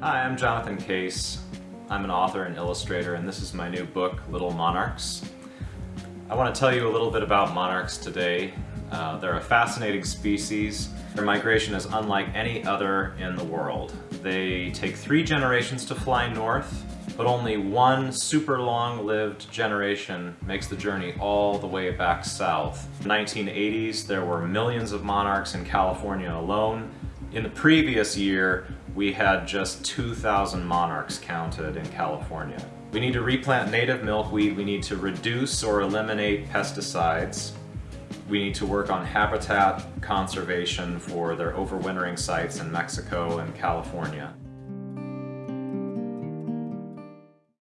Hi, I'm Jonathan Case. I'm an author and illustrator and this is my new book, Little Monarchs. I want to tell you a little bit about monarchs today. Uh, they're a fascinating species. Their migration is unlike any other in the world. They take three generations to fly north, but only one super long-lived generation makes the journey all the way back south. In the 1980s, there were millions of monarchs in California alone. In the previous year, we had just 2,000 monarchs counted in California. We need to replant native milkweed, we need to reduce or eliminate pesticides, we need to work on habitat conservation for their overwintering sites in Mexico and California.